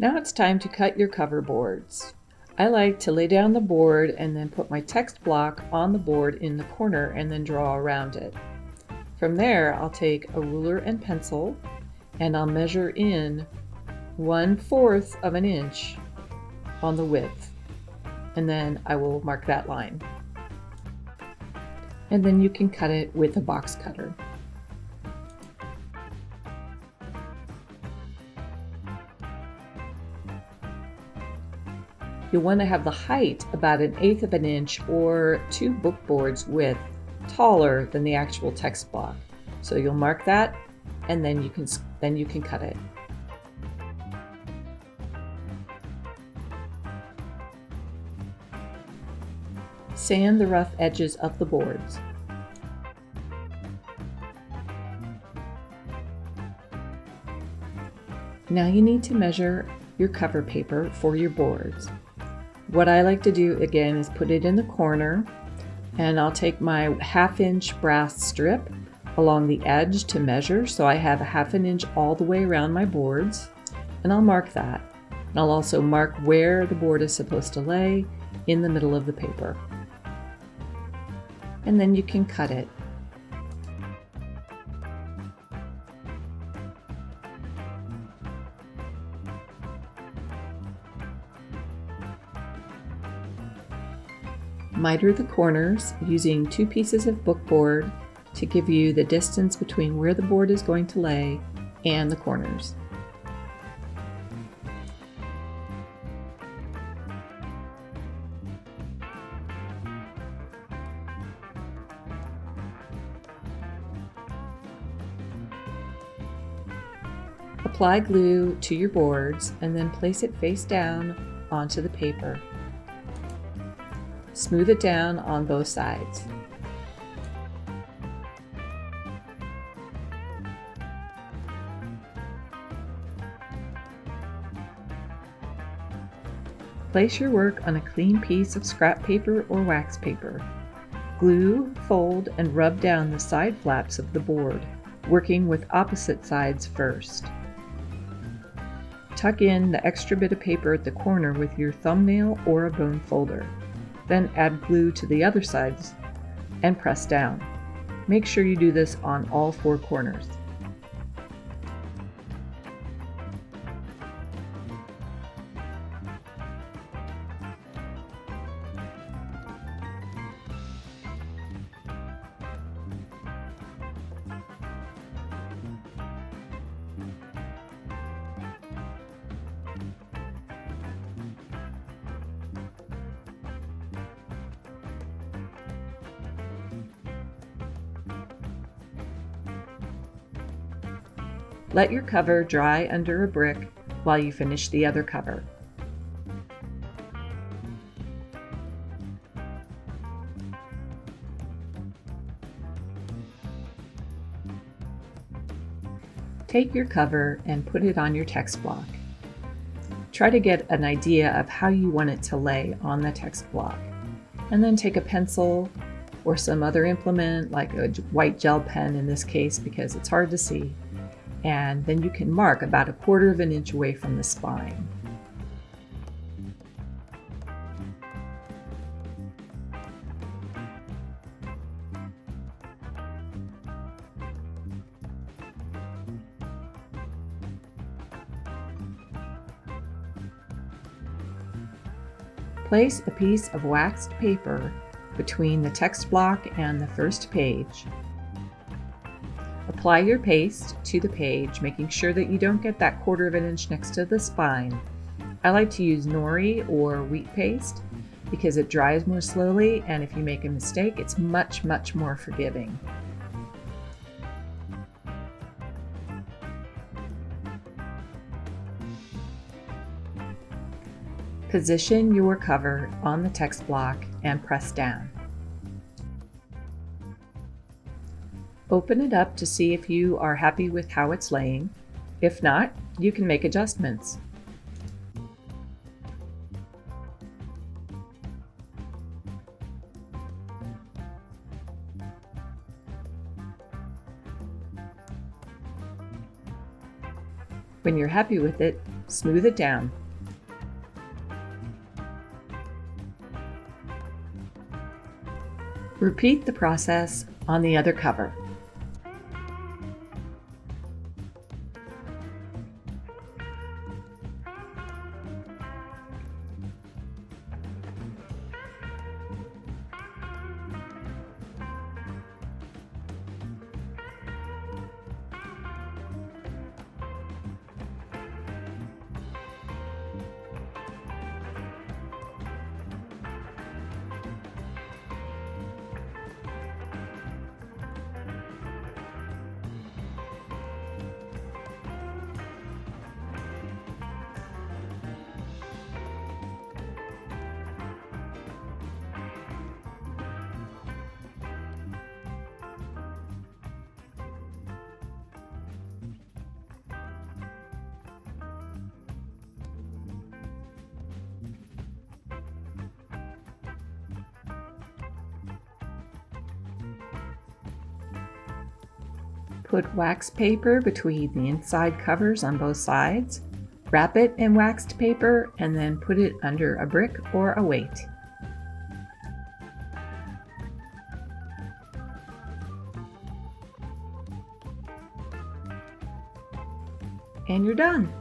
Now it's time to cut your cover boards. I like to lay down the board and then put my text block on the board in the corner and then draw around it. From there, I'll take a ruler and pencil and I'll measure in one fourth of an inch on the width. And then I will mark that line. And then you can cut it with a box cutter. You'll want to have the height about an eighth of an inch or two book boards width taller than the actual text block. So you'll mark that and then you can then you can cut it. Sand the rough edges of the boards. Now you need to measure your cover paper for your boards. What I like to do again is put it in the corner and I'll take my half inch brass strip along the edge to measure so I have a half an inch all the way around my boards and I'll mark that. And I'll also mark where the board is supposed to lay in the middle of the paper. And then you can cut it. Miter the corners using two pieces of bookboard to give you the distance between where the board is going to lay and the corners. Apply glue to your boards and then place it face down onto the paper. Smooth it down on both sides. Place your work on a clean piece of scrap paper or wax paper. Glue, fold, and rub down the side flaps of the board, working with opposite sides first. Tuck in the extra bit of paper at the corner with your thumbnail or a bone folder. Then add glue to the other sides and press down. Make sure you do this on all four corners. Let your cover dry under a brick while you finish the other cover. Take your cover and put it on your text block. Try to get an idea of how you want it to lay on the text block. And then take a pencil or some other implement like a white gel pen in this case because it's hard to see and then you can mark about a quarter of an inch away from the spine. Place a piece of waxed paper between the text block and the first page Apply your paste to the page, making sure that you don't get that quarter of an inch next to the spine. I like to use nori or wheat paste because it dries more slowly and if you make a mistake, it's much, much more forgiving. Position your cover on the text block and press down. Open it up to see if you are happy with how it's laying. If not, you can make adjustments. When you're happy with it, smooth it down. Repeat the process on the other cover. Put wax paper between the inside covers on both sides. Wrap it in waxed paper and then put it under a brick or a weight. And you're done.